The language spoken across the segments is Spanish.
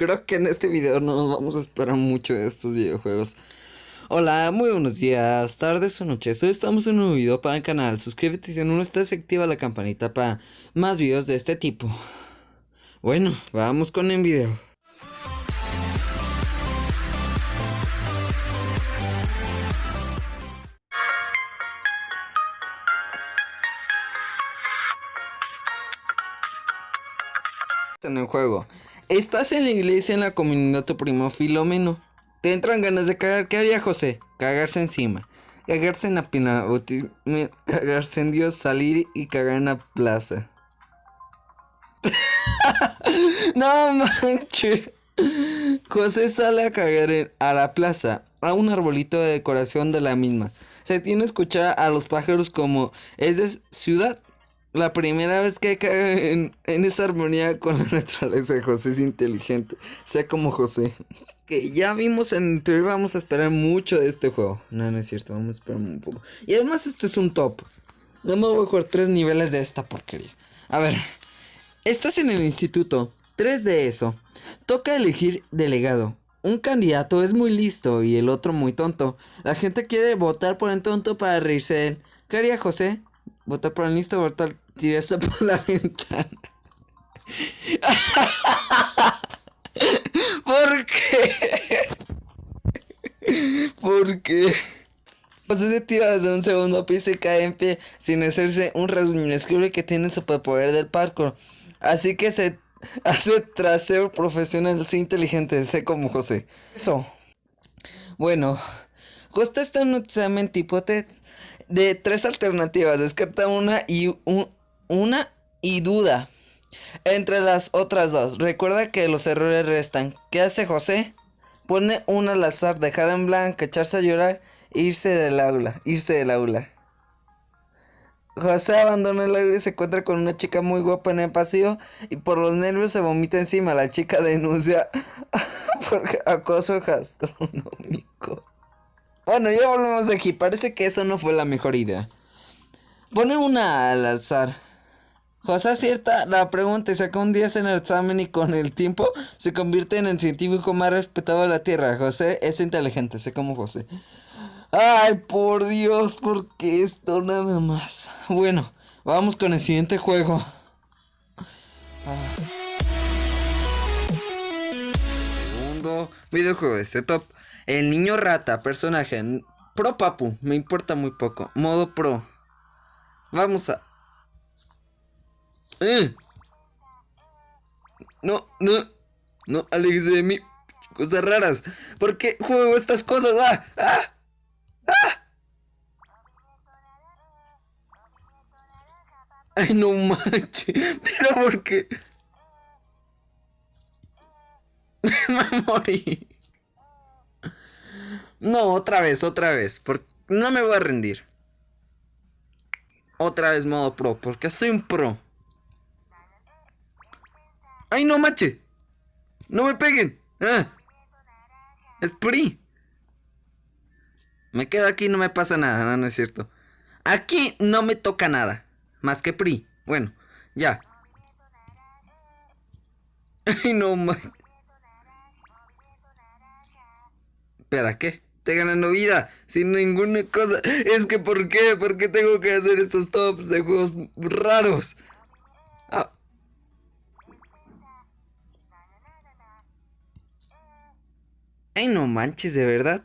creo que en este video no nos vamos a esperar mucho de estos videojuegos. Hola, muy buenos días, tardes o noches. Hoy estamos en un nuevo video para el canal. Suscríbete si no estás, activa la campanita para más videos de este tipo. Bueno, vamos con el video. en el juego. Estás en la iglesia en la comunidad tu primo Filomeno. Te entran ganas de cagar. ¿Qué haría José? Cagarse encima. Cagarse en la pina. Cagarse en Dios, salir y cagar en la plaza. no manches. José sale a cagar a la plaza, a un arbolito de decoración de la misma. Se tiene que escuchar a los pájaros como es de ciudad la primera vez que cae en, esa armonía con la naturaleza de José es inteligente. Sea como José. Que ya vimos en teoría vamos a esperar mucho de este juego. No, no es cierto, vamos a esperar un poco. Y además este es un top. No me voy a jugar tres niveles de esta porquería. A ver. Estás en el instituto. Tres de eso. Toca elegir delegado. Un candidato es muy listo y el otro muy tonto. La gente quiere votar por el tonto para reírse de él. ¿Qué haría José? Votar por el listo, votar tirarse por la ventana. ¿Por qué? ¿Por qué? Pues se tira desde un segundo piso y cae en pie sin hacerse un rasguño que tiene superpoder del parkour. Así que se hace trasero profesional, sí inteligente, sé como José. Eso. Bueno, Costa está en un tipo test de tres alternativas. Descarta una y una y duda entre las otras dos. Recuerda que los errores restan. ¿Qué hace José? Pone una al azar, dejar en blanco, echarse a llorar, irse del aula, irse del aula. José abandona el aula y se encuentra con una chica muy guapa en el pasillo y por los nervios se vomita encima. La chica denuncia por acoso gastronómico. Bueno, ya volvemos de aquí. Parece que eso no fue la mejor idea. Pone una al alzar. José acierta la pregunta y saca un 10 en el examen y con el tiempo se convierte en el científico más respetado de la Tierra. José es inteligente, sé como José. Ay, por Dios, ¿por qué esto nada más? Bueno, vamos con el siguiente juego. Ah. Segundo videojuego de este. El niño rata, personaje. Pro papu, me importa muy poco. Modo pro. Vamos a... Eh. No, no, no, aléjese de mí. Cosas raras. ¿Por qué juego estas cosas? ¡Ah! ¡Ah! ¡Ah! Ay, no manches. Pero ¿por qué? Me morí. No, otra vez, otra vez. Porque no me voy a rendir. Otra vez modo pro, porque soy un pro. ¡Ay, no, mache! ¡No me peguen! ¡Ah! ¡Es PRI! Me quedo aquí no me pasa nada, no, no es cierto. Aquí no me toca nada. Más que PRI. Bueno, ya. ¡Ay, no, mache! ¿Espera qué? Estoy ganando vida sin ninguna cosa. Es que ¿por qué? ¿Por qué tengo que hacer estos tops de juegos raros? Ah. Ay, no manches, de verdad.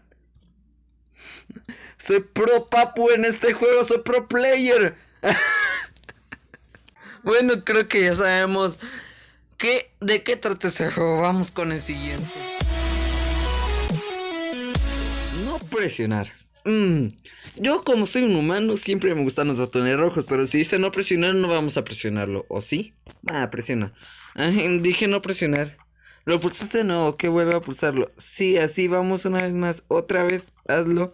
Soy pro papu en este juego, soy pro player. bueno, creo que ya sabemos que, de qué trata este juego. Vamos con el siguiente. Presionar. Mm, yo como soy un humano siempre me gustan los botones rojos, pero si dice no presionar no vamos a presionarlo, ¿o sí? Ah, presiona. dije no presionar. ¿Lo pulsaste? No, que vuelva a pulsarlo. Sí, así vamos una vez más. Otra vez, hazlo.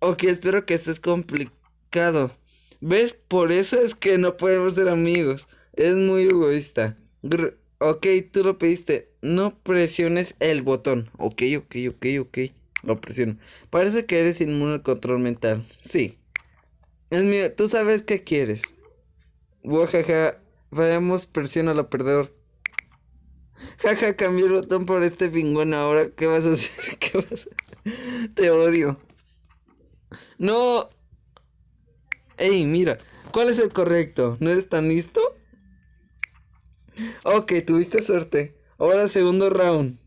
Ok, espero que estés complicado. ¿Ves? Por eso es que no podemos ser amigos. Es muy egoísta. ok, tú lo pediste. No presiones el botón. Ok, ok, ok, ok. Lo presiono. Parece que eres inmune al control mental. Sí. Es mío. Tú sabes qué quieres. Wajaja. Vayamos, presiona la perdedor. Jaja, cambié el botón por este pingüino. Ahora, ¿qué vas a hacer? ¿Qué vas a hacer? Te odio. No. Ey, mira. ¿Cuál es el correcto? ¿No eres tan listo? Ok, tuviste suerte. Ahora segundo round.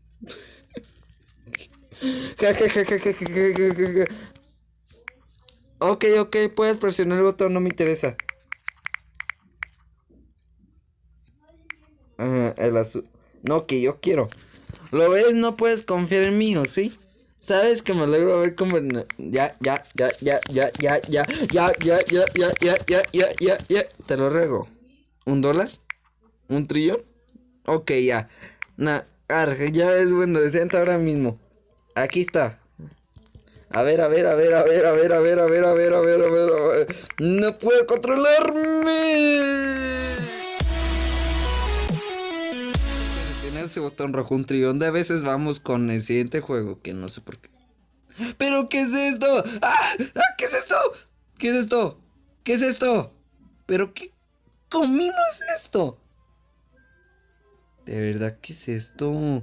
Ok, ok, puedes presionar el botón, no me interesa. el azul. No, que yo quiero. ¿Lo ves? No puedes confiar en mí, ¿o sí? Sabes que me alegro ver cómo. Ya, ya, ya, ya, ya, ya, ya, ya, ya, ya, ya, ya, ya, ya, ya, ya. Te lo ruego. ¿Un dólar? ¿Un trillón? Ok, ya. Nah, ya es bueno, decente ahora mismo. Aquí está. A ver, a ver, a ver, a ver, a ver, a ver, a ver, a ver, a ver, a ver. No puedo controlarme. ese botón rojo un trillón de veces vamos con el siguiente juego, que no sé por qué. ¿Pero qué es esto? ¡Ah! ¡Ah! ¿Qué es esto? ¿Qué es esto? ¿Qué es esto? ¿Pero qué comino es esto? De verdad, ¿qué es esto?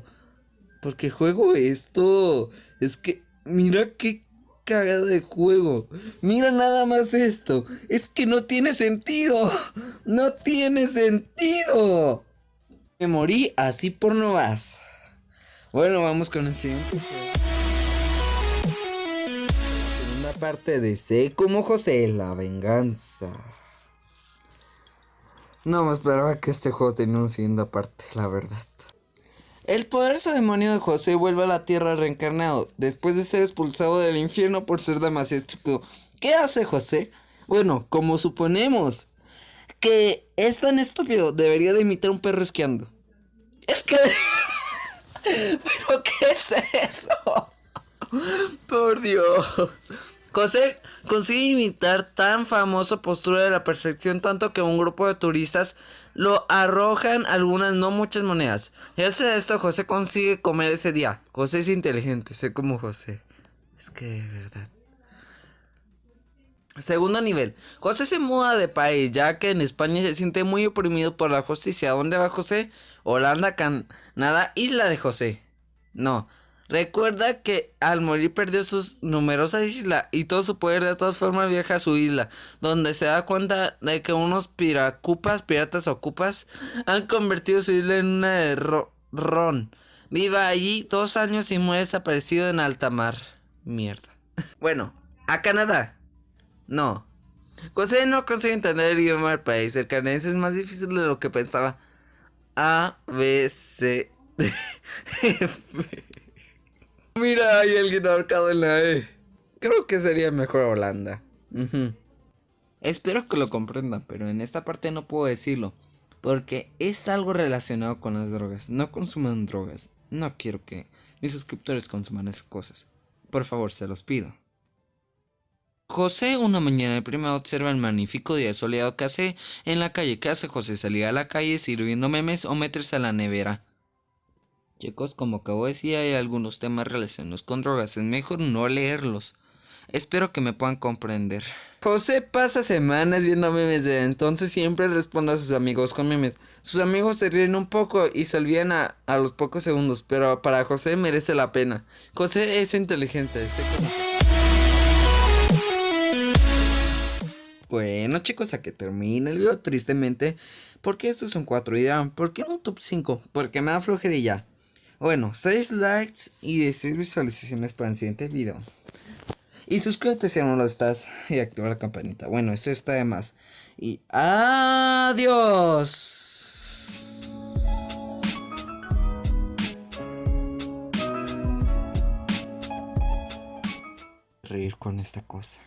¿Por qué juego esto? Es que, mira qué cagada de juego. Mira nada más esto. Es que no tiene sentido. No tiene sentido. Me morí así por no vas. Bueno, vamos con el siguiente. Segunda parte de C como José, la venganza. No me esperaba que este juego tenía una segunda parte, la verdad. El poderoso demonio de José vuelve a la tierra reencarnado, después de ser expulsado del infierno por ser demasiado estúpido. ¿Qué hace José? Bueno, como suponemos, que es tan estúpido, debería de imitar un perro esquiando. Es que... ¿Pero qué es eso? Por Dios. José consigue imitar tan famosa postura de la perfección tanto que un grupo de turistas lo arrojan algunas, no muchas monedas. Y hace esto, José consigue comer ese día. José es inteligente, sé como José. Es que de verdad. Segundo nivel. José se muda de país, ya que en España se siente muy oprimido por la justicia. ¿Dónde va José? Holanda, Canadá, isla de José. No. Recuerda que al morir perdió sus numerosas islas y todo su poder de todas formas viaja a su isla, donde se da cuenta de que unos piracupas, piratas ocupas, han convertido su isla en una de ron. Viva allí dos años y muere desaparecido en alta mar. Mierda. Bueno, a Canadá. No. José no consigue entender el idioma del país. El canadiense es más difícil de lo que pensaba. A, B, C, D, F. Mira, hay alguien ahorcado en la E. Creo que sería mejor Holanda. Espero que lo comprendan, pero en esta parte no puedo decirlo. Porque es algo relacionado con las drogas. No consuman drogas. No quiero que mis suscriptores consuman esas cosas. Por favor, se los pido. José una mañana de prima observa el magnífico día soleado que hace en la calle. ¿Qué hace José? Salir a la calle sirviendo memes o meterse a la nevera. Chicos, como acabo de decir, hay algunos temas relacionados con drogas. Es mejor no leerlos. Espero que me puedan comprender. José pasa semanas viendo memes de entonces siempre responde a sus amigos con memes. Sus amigos se ríen un poco y se olvidan a, los pocos segundos, pero para José merece la pena. José es inteligente, Bueno chicos, a que termine el video tristemente. Porque estos son 4 y dirán, ¿por qué no un top 5? Porque me da flojería. Bueno, 6 likes y 16 visualizaciones para el siguiente video. Y suscríbete si aún no lo estás y activa la campanita. Bueno, eso está de más. Y adiós. Reír con esta cosa.